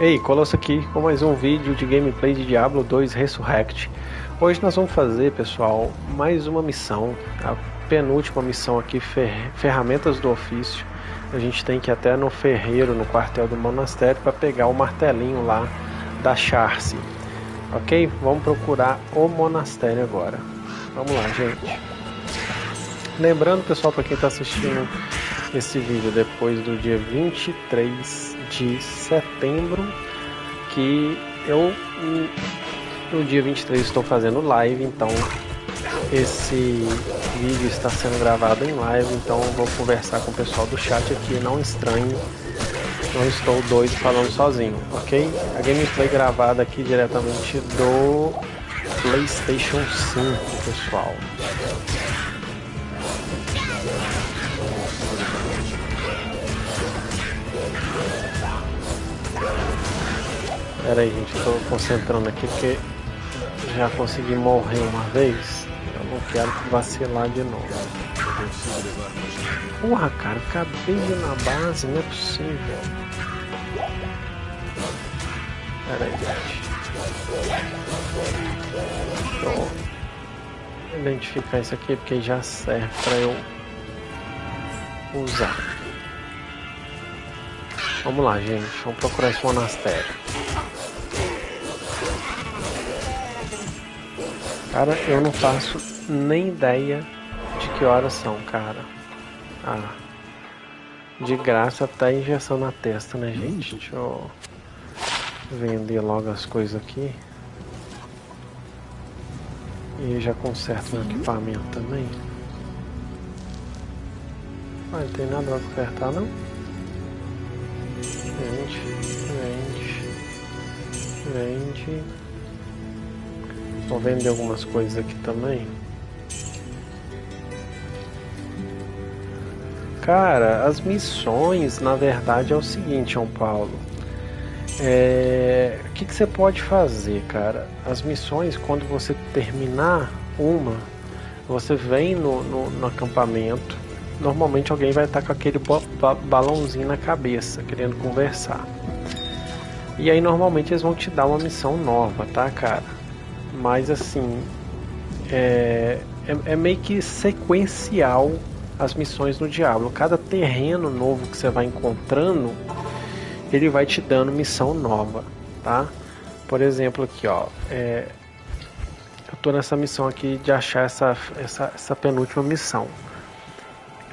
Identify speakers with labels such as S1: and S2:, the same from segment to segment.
S1: Ei, Colosso aqui com mais um vídeo de gameplay de Diablo 2 Resurrect. Hoje nós vamos fazer, pessoal, mais uma missão, a penúltima missão aqui, fer Ferramentas do Ofício. A gente tem que ir até no ferreiro, no quartel do monastério, para pegar o martelinho lá da Charce. Ok? Vamos procurar o monastério agora. Vamos lá, gente. Lembrando, pessoal, para quem está assistindo esse vídeo depois do dia 23 de setembro, que eu no dia 23 estou fazendo live, então esse vídeo está sendo gravado em live, então vou conversar com o pessoal do chat aqui, não estranho, não estou doido falando sozinho, ok? A gameplay gravada aqui diretamente do PlayStation 5, pessoal. Pera aí, gente, tô concentrando aqui porque já consegui morrer uma vez. Eu não quero vacilar de novo. Porra, cara, acabei de ir na base, não é possível. Pera aí, gente. Eu identificar isso aqui porque já serve pra eu usar. Vamos lá, gente. Vamos procurar esse monastério. Cara, eu não faço nem ideia de que horas são, cara. Ah. De graça tá injeção na testa, né, gente? Deixa eu vender logo as coisas aqui. E já conserto meu equipamento também. Ah, não tem nada pra consertar não? Vende, vende, vende. Vou vender algumas coisas aqui também. Cara, as missões, na verdade, é o seguinte, João Paulo. É... O que, que você pode fazer, cara? As missões, quando você terminar uma, você vem no, no, no acampamento. Normalmente alguém vai estar com aquele ba balãozinho na cabeça, querendo conversar. E aí normalmente eles vão te dar uma missão nova, tá, cara? Mas assim é, é, é, meio que sequencial as missões no Diablo. Cada terreno novo que você vai encontrando, ele vai te dando missão nova, tá? Por exemplo, aqui, ó, é, eu tô nessa missão aqui de achar essa, essa, essa penúltima missão.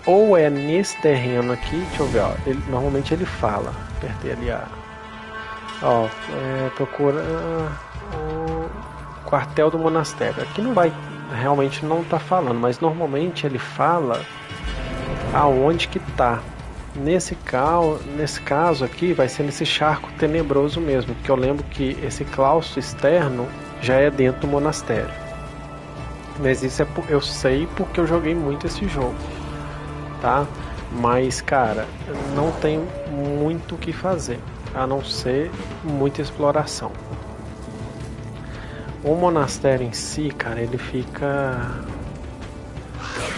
S1: Ou é nesse terreno aqui, deixa eu ver, ó, ele, normalmente ele fala, apertei ali a, ó, é, procura, quartel do monastério. Aqui não vai, realmente não está falando, mas normalmente ele fala aonde que está. Nesse, cal, nesse caso aqui vai ser nesse charco tenebroso mesmo, porque eu lembro que esse claustro externo já é dentro do monastério. Mas isso é eu sei porque eu joguei muito esse jogo, tá? Mas cara, não tem muito o que fazer, a não ser muita exploração. O monastério em si, cara, ele fica.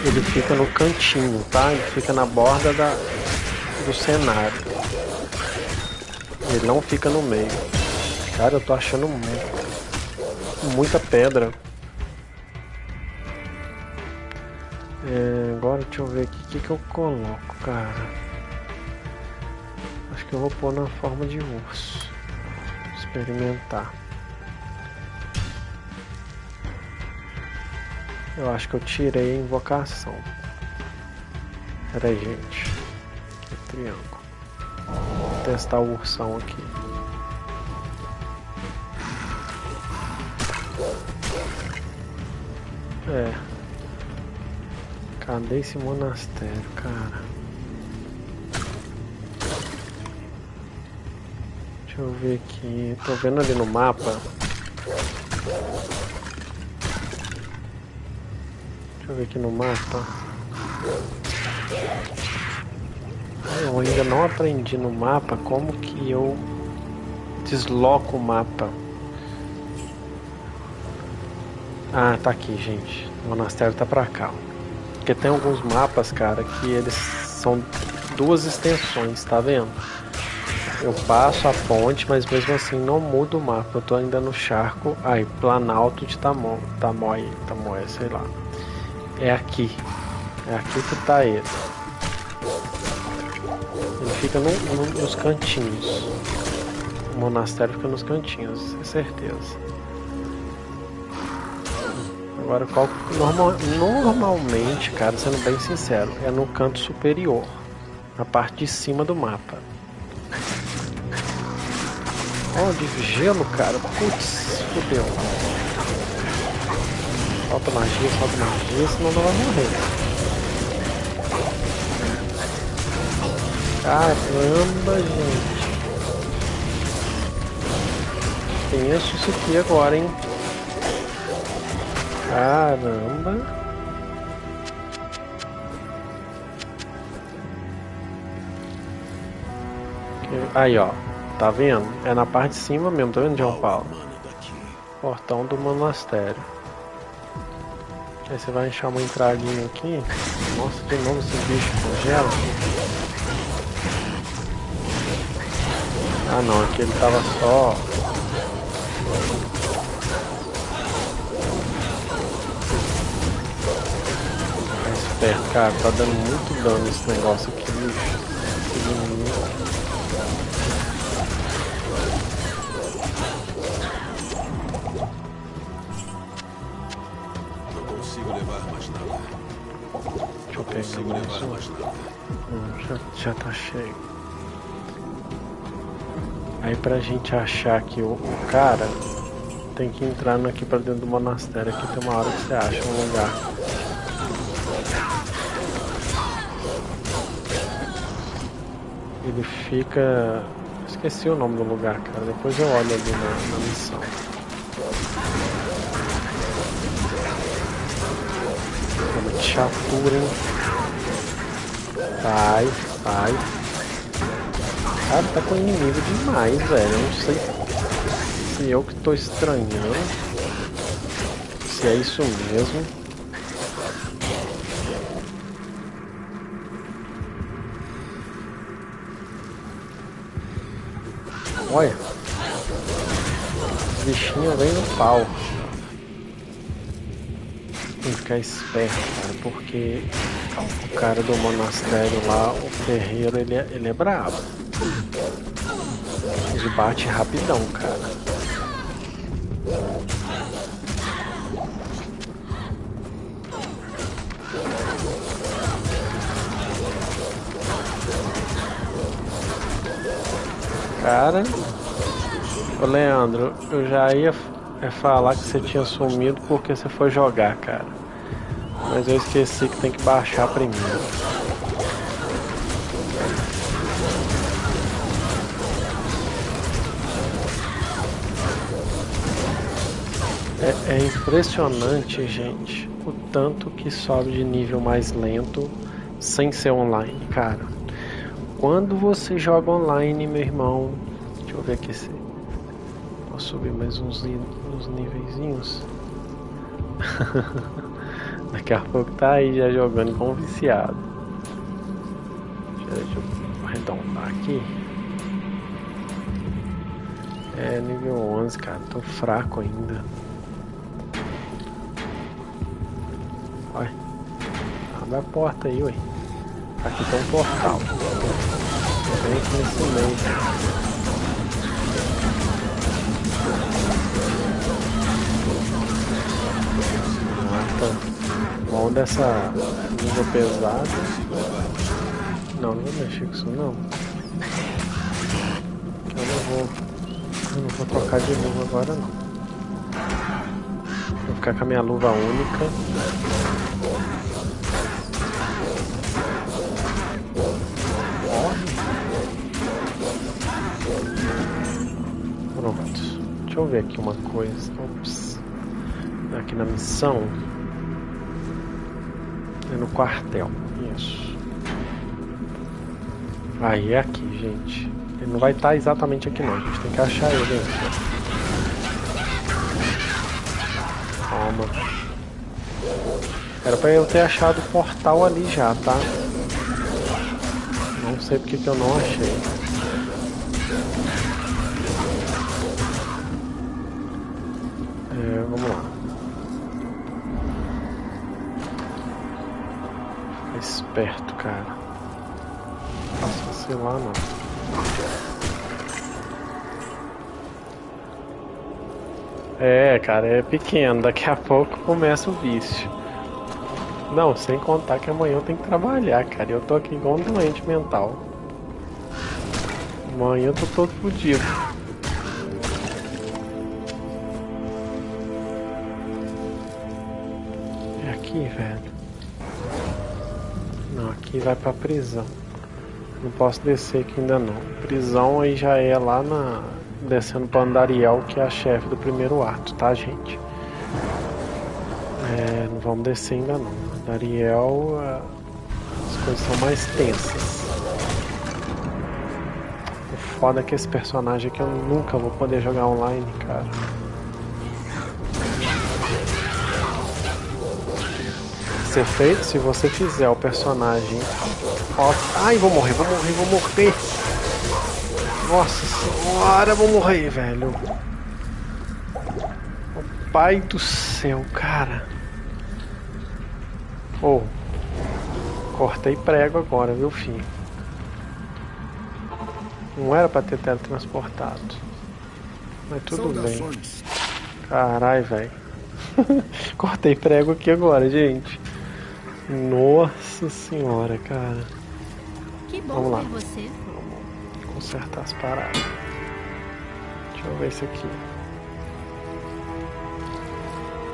S1: Ele fica no cantinho, tá? Ele fica na borda da, do cenário. Ele não fica no meio. Cara, eu tô achando muita pedra. É, agora deixa eu ver aqui o que, que eu coloco, cara. Acho que eu vou pôr na forma de urso. Experimentar. Eu acho que eu tirei a invocação. Pera aí, gente. Aqui, triângulo. Vou testar o ursão aqui. É. Cadê esse monastério, cara? Deixa eu ver aqui. Tô vendo ali no mapa. Deixa eu ver aqui no mapa. Eu ainda não aprendi no mapa como que eu desloco o mapa. Ah, tá aqui, gente. O monastério tá pra cá. Porque tem alguns mapas, cara, que eles são duas extensões, tá vendo? Eu passo a ponte, mas mesmo assim não muda o mapa. Eu tô ainda no charco. Aí, Planalto de Tamo, Tamoy, Tamoy, sei lá. É aqui. É aqui que tá ele. Ele fica no, no, nos cantinhos. O monastério fica nos cantinhos, é certeza. Agora, qual, normal, normalmente, cara, sendo bem sincero, é no canto superior, na parte de cima do mapa. Oh, de gelo, cara. Putz, fodeu. Falta magia, falta magia, senão não vai morrer. Caramba, gente. Penso isso aqui agora, hein? Caramba. Aí, ó. Tá vendo? É na parte de cima mesmo, tá vendo, João Paulo? Portão do monastério. Aí você vai encher uma entradinha aqui. Nossa, de novo esse bicho congela. Ah não, aqui ele tava só perto, cara. Tá dando muito dano esse negócio aqui, já, tá cheio. Aí pra gente achar que o, o cara tem que entrar aqui pra dentro do monastério. Aqui tem uma hora que você acha um lugar. Ele fica. Esqueci o nome do lugar, cara. Depois eu olho ali na, na missão. Uma chatura, hein? Vai, vai. Cara, tá com inimigo demais, velho. Eu não sei se eu que tô estranhando. Se é isso mesmo. Olha. O bichinho vem no pau. Tem que ficar esperto, cara, porque o cara do monastério lá, o ferreiro, ele é, ele é brabo. Ele bate rapidão, cara. Cara, ô Leandro, eu já ia é, falar que você tinha sumido porque você foi jogar, cara. Mas eu esqueci que tem que baixar primeiro. É, é impressionante, gente, o tanto que sobe de nível mais lento sem ser online, cara. Quando você joga online, meu irmão. Deixa eu ver aqui se. Posso subir mais uns, uns níveis. Daqui a pouco tá aí já jogando com viciado. Deixa eu arredondar aqui. É nível 11, cara. Tô fraco ainda. Olha. Abre a porta aí, ué. Aqui tem um portal. Bem aqui nesse meio. Mata. Mão dessa luva pesada. Não, não vou mexer com isso não. Eu não vou. Eu não vou trocar de luva agora não. Vou ficar com a minha luva única. Deixa eu ver aqui uma coisa. Ops. Aqui na missão. No quartel. Isso. Aí é aqui, gente. Ele não vai estar exatamente aqui não. A gente tem que achar ele. Toma. Era pra eu ter achado o portal ali já, tá? Não sei porque que eu não achei. Esperto, cara. Não posso vacilar, não. É, cara, é pequeno. Daqui a pouco começa o vício. Não, sem contar que amanhã eu tenho que trabalhar, cara. Eu tô aqui igual um doente mental. Amanhã eu tô todo fodido. Vai pra prisão. Não posso descer aqui ainda não. Prisão aí já é lá na. Descendo pra Andariel, que é a chefe do primeiro ato, tá, gente? É, não vamos descer ainda não. Andariel, as coisas são mais tensas. O foda é que esse personagem aqui eu nunca vou poder jogar online, cara. Ser feito se você fizer o personagem. Ó, ai, vou morrer, vou morrer, vou morrer. Nossa senhora, vou morrer, velho. O pai do céu, cara. Oh, cortei prego agora, viu, filho? Não era pra ter teletransportado. Mas tudo bem. Carai, velho. cortei prego aqui agora, gente. Nossa senhora, cara.
S2: Que bom
S1: Vamos lá.
S2: você.
S1: Vamos consertar as paradas. Deixa eu ver isso aqui.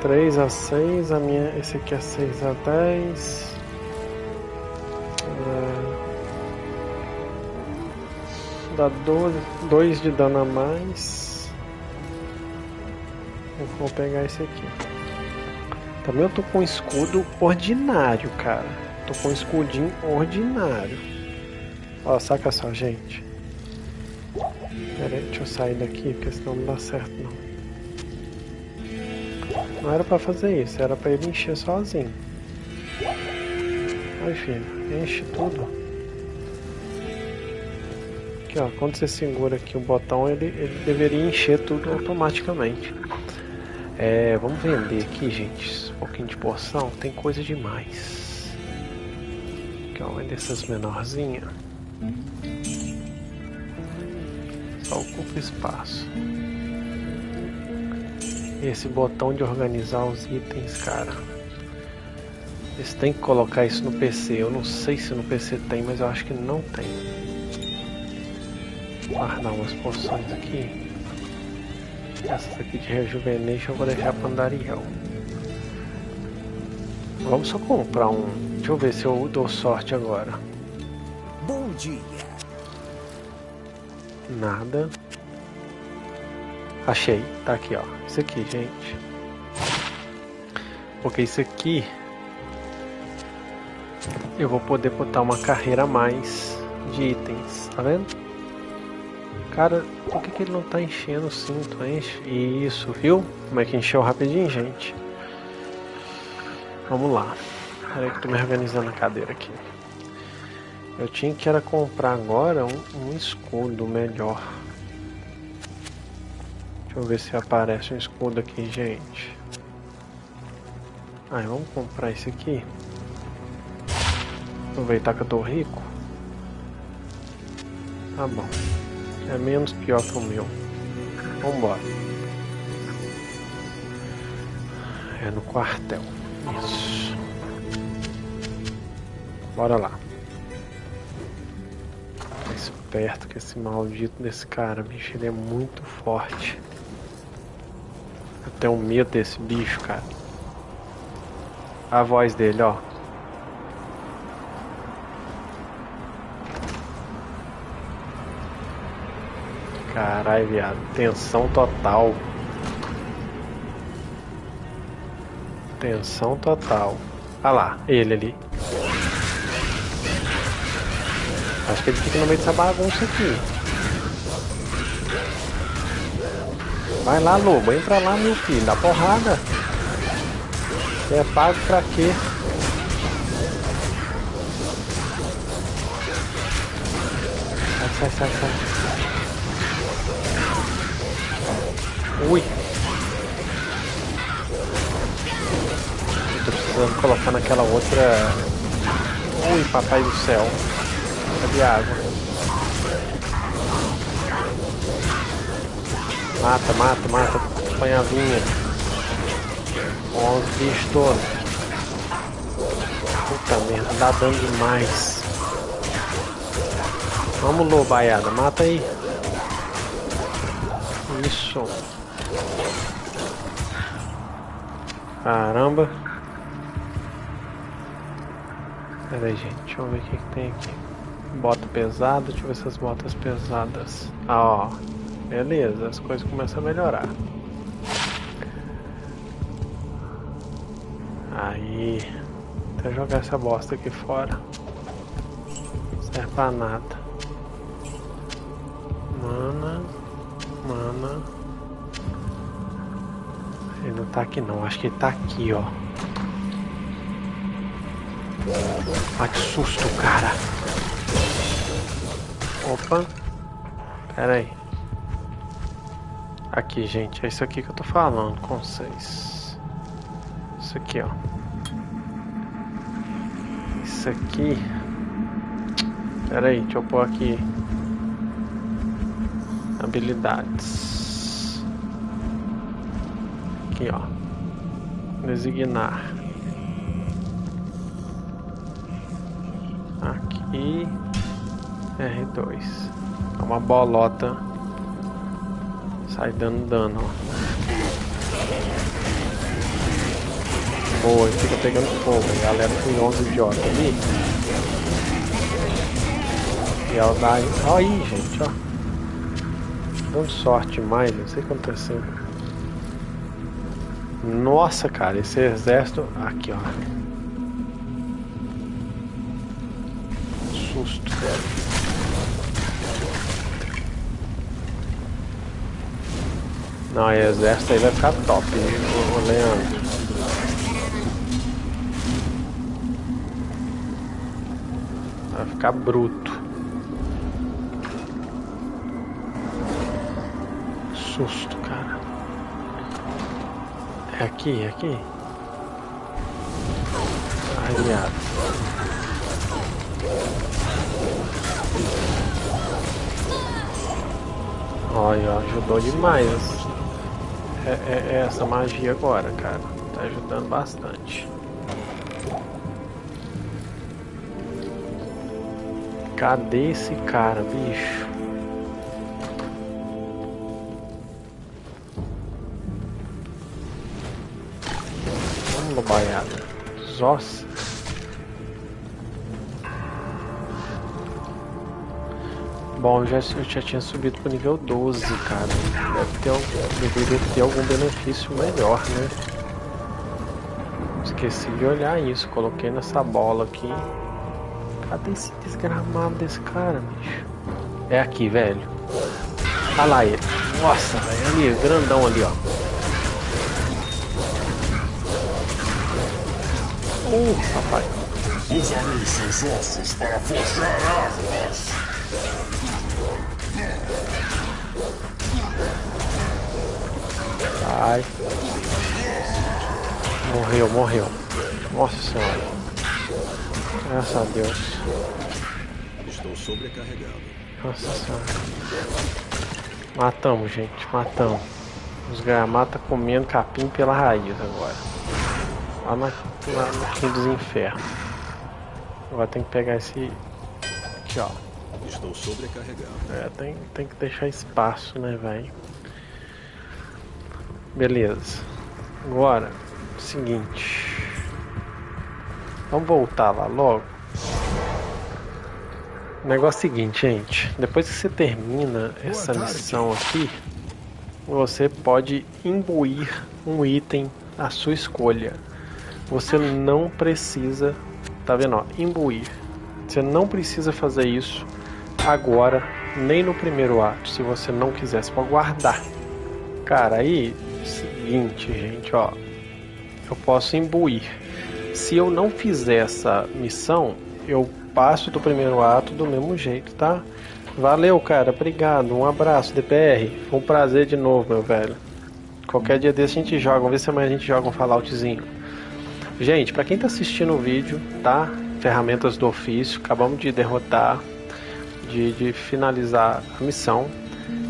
S1: 3 a 6, a minha. Esse aqui é 6 a 10. É, dá 12, 2 de dano a mais. Eu vou pegar esse aqui. Também eu tô com um escudo ordinário, cara. Tô com um escudinho ordinário. Ó, saca só, gente. Pera aí, deixa eu sair daqui, porque senão não dá certo não. Não era pra fazer isso, era pra ele encher sozinho. Aí filho, enche tudo. Aqui ó, quando você segura aqui o botão, ele, ele deveria encher tudo automaticamente. É, vamos vender aqui, gente. Pouquinho de porção, tem coisa demais. Aqui ó, vender essas menorzinhas. Só ocupa espaço. Esse botão de organizar os itens, cara. Eles têm que colocar isso no PC. Eu não sei se no PC tem, mas eu acho que não tem. Guardar umas poções aqui. Essas aqui de Rejuvenation eu vou deixar para Andariel. Vamos só comprar um. Deixa eu ver se eu dou sorte agora.
S3: Bom dia.
S1: Nada. Achei, tá aqui ó. Isso aqui, gente. Porque isso aqui eu vou poder botar uma carreira a mais de itens, tá vendo? Cara, por que, que ele não tá enchendo o cinto? Enche. Isso, viu? Como é que encheu rapidinho, gente? Vamos lá. Peraí que eu tô me organizando a cadeira aqui. Eu tinha que era comprar agora um, um escudo melhor. Deixa eu ver se aparece um escudo aqui, gente. Ah, vamos comprar esse aqui. Aproveitar que eu tô rico. Tá bom. É menos pior que o meu. Vambora. É no quartel. Isso. Bora lá. Tá esperto que esse maldito desse cara, bicho, ele é muito forte. Eu tenho medo desse bicho, cara. A voz dele, ó. Caralho, viado. Tensão total. Tensão total. Ah lá, ele ali. Acho que ele fica no meio dessa bagunça aqui. Vai lá, lobo. Entra lá, meu filho. Dá porrada. Você é pago pra quê? Sai, sai, sai, sai. Ui. Precisando colocar naquela outra. Ui, papai do céu. Cadê a água? Mata, mata, mata. Os bichos todos. Puta merda, dá dano demais. Vamos, lobaiada, mata aí. Isso. Caramba. Pera aí, gente. Deixa eu ver o que, que tem aqui. Bota pesada. Deixa eu ver essas botas pesadas. Ah, ó. Beleza, as coisas começam a melhorar. Aí. Até jogar essa bosta aqui fora. Não serve pra nada. Mana. Mana. Ele não tá aqui não, acho que ele tá aqui, ó. Ah, que susto, cara. Opa. Pera aí. Aqui, gente, é isso aqui que eu tô falando com vocês. Isso aqui, ó. Isso aqui. Pera aí, deixa eu pôr aqui. Habilidades. Aqui, ó. Designar. Aqui. R2. É uma bolota. Sai dando dano. Boa, fica pegando fogo. A galera com 11 idiota ali. E ela dá. Olha aí, gente, ó. Dando sorte mais, não sei o que aconteceu. Nossa, cara, esse exército. Aqui, ó. Susto, velho. Não, exército aí vai ficar top, o, o Leandro. Vai ficar bruto. Susto, cara. É aqui, é aqui. Ai, Olha, ajudou demais é, é, é essa magia agora, cara. Tá ajudando bastante. Cadê esse cara, bicho? Vamos, lobaiada. Nossa. Bom, eu já, eu já tinha subido pro nível 12, cara. Deve ter, deveria ter algum benefício melhor, né? Esqueci de olhar isso. Coloquei nessa bola aqui. Cadê esse desgramado desse cara, bicho? É aqui, velho. Olha lá ele. Nossa, velho. Ali, grandão ali, ó. Uh, papai.
S2: Usarei seus ossos para forjar.
S1: Ai. Morreu, morreu. Nossa senhora. Graças a Deus.
S4: Estou sobrecarregado.
S1: Nossa senhora. Matamos, gente. Matamos. Os gramatas comendo capim pela raiz agora. Lá, na, lá no fim dos infernos. Agora tem que pegar esse. Aqui, ó.
S4: Estou sobrecarregado.
S1: É, tem, tem que deixar espaço, né, velho? Beleza. Agora, seguinte. Vamos voltar lá logo. O negócio é o seguinte, gente. Depois que você termina essa missão aqui, você pode imbuir um item à sua escolha. Você não precisa, tá vendo? Ó, imbuir. Você não precisa fazer isso agora, nem no primeiro ato, se você não quiser, você pode guardar. Cara, aí seguinte, gente, ó. Eu posso imbuir. Se eu não fizer essa missão, eu passo do primeiro ato do mesmo jeito, tá? Valeu, cara. Obrigado. Um abraço, DPR. Foi um prazer de novo, meu velho. Qualquer dia desse a gente joga. Vamos ver se amanhã a gente joga um Falloutzinho. Gente, para quem está assistindo o vídeo, tá? Ferramentas do ofício, acabamos de derrotar, de, de finalizar a missão.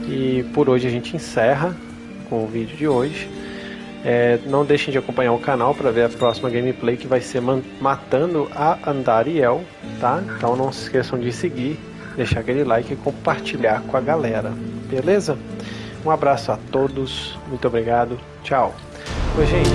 S1: E por hoje a gente encerra com o vídeo de hoje. É, não deixem de acompanhar o canal para ver a próxima gameplay que vai ser matando a Andariel, tá? Então não se esqueçam de seguir, deixar aquele like e compartilhar com a galera, beleza? Um abraço a todos, muito obrigado, tchau. Oi, gente.